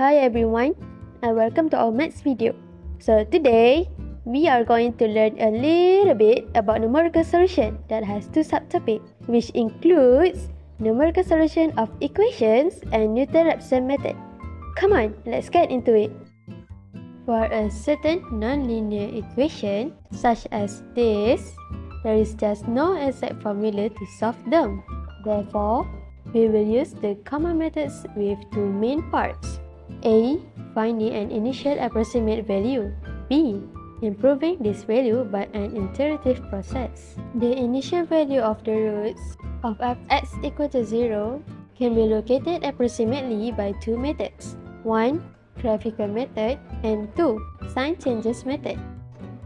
Hi everyone and welcome to our maths video. So today, we are going to learn a little bit about numerical solution that has two subtopics which includes numerical solution of equations and Newton-Raphson method. Come on, let's get into it. For a certain nonlinear equation such as this, there is just no exact formula to solve them. Therefore, we will use the common methods with two main parts. A. Finding an initial approximate value. B. Improving this value by an iterative process. The initial value of the roots of fx equal to 0 can be located approximately by two methods. 1. Graphical method and 2. Sign changes method.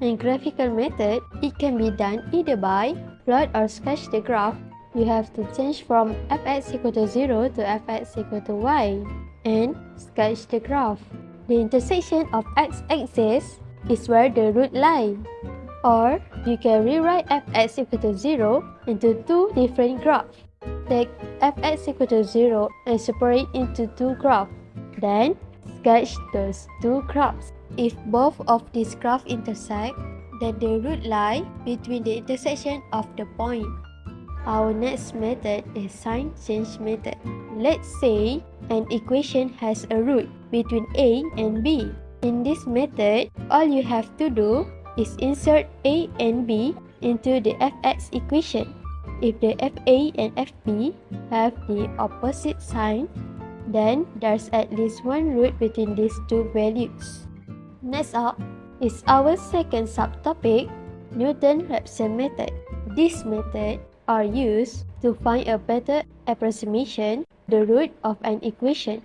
In graphical method, it can be done either by plot or sketch the graph you have to change from fx equal to 0 to fx equal to y and sketch the graph. The intersection of x-axis is where the root lie. Or you can rewrite fx equal to 0 into two different graphs. Take fx equal to 0 and separate into two graphs. Then sketch those two graphs. If both of these graphs intersect, then the root lie between the intersection of the point. Our next method is sign change method. Let's say an equation has a root between a and b. In this method, all you have to do is insert a and b into the fx equation. If the fa and fb have the opposite sign, then there's at least one root between these two values. Next up is our second subtopic, Newton-Raphson method. This method are used to find a better approximation the root of an equation.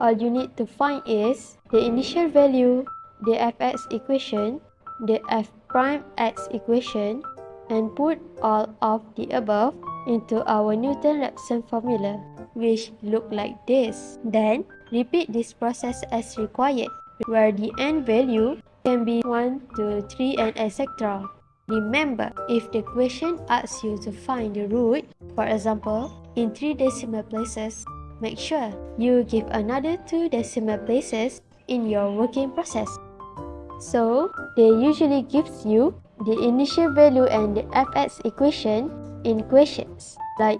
All you need to find is the initial value, the fx equation, the f prime x equation, and put all of the above into our Newton-Raphson formula, which look like this. Then, repeat this process as required, where the n value can be 1, 2, 3, and etc. Remember, if the question asks you to find the root, for example, in 3 decimal places, make sure you give another 2 decimal places in your working process. So, they usually gives you the initial value and the fx equation in questions, like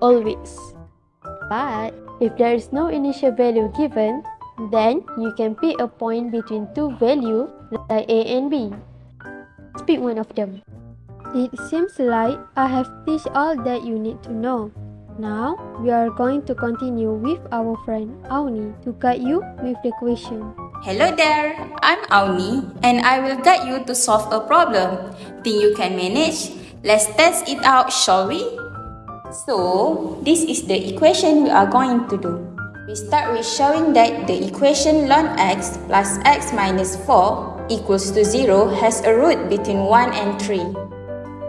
always. But, if there is no initial value given, then you can pick a point between two values like a and b pick one of them. It seems like I have teach all that you need to know. Now, we are going to continue with our friend Auni to guide you with the question. Hello there, I'm Auni and I will guide you to solve a problem. Think you can manage? Let's test it out, shall we? So, this is the equation we are going to do. We start with showing that the equation ln x plus x minus 4 equals to 0 has a root between 1 and 3.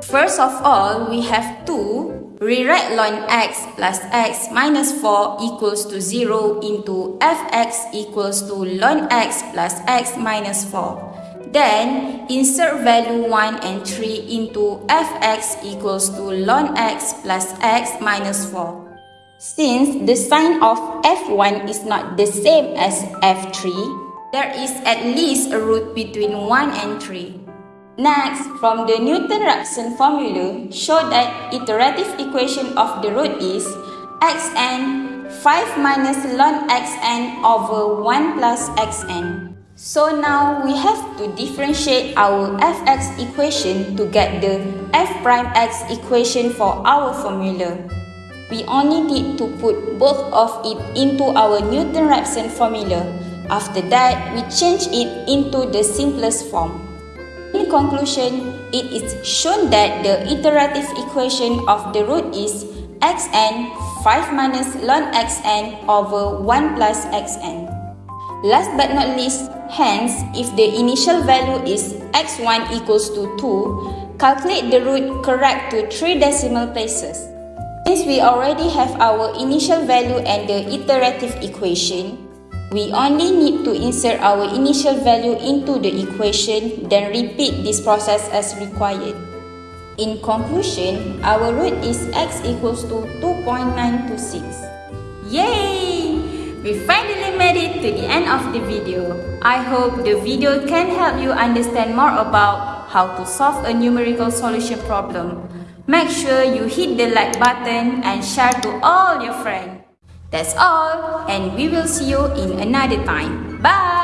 First of all, we have to rewrite ln x plus x minus 4 equals to 0 into fx equals to ln x plus x minus 4. Then, insert value 1 and 3 into fx equals to ln x plus x minus 4. Since the sign of f1 is not the same as f3, there is at least a root between 1 and 3. Next, from the Newton-Raphson formula, show that iterative equation of the root is xn 5 minus ln xn over 1 plus xn. So now we have to differentiate our fx equation to get the f prime x equation for our formula. We only need to put both of it into our Newton-Raphson formula after that, we change it into the simplest form. In conclusion, it is shown that the iterative equation of the root is xn 5 minus ln xn over 1 plus xn. Last but not least, hence, if the initial value is x1 equals to 2, calculate the root correct to 3 decimal places. Since we already have our initial value and the iterative equation, we only need to insert our initial value into the equation, then repeat this process as required. In conclusion, our root is x equals to 2.926. Yay! We finally made it to the end of the video. I hope the video can help you understand more about how to solve a numerical solution problem. Make sure you hit the like button and share to all your friends. That's all and we will see you in another time. Bye!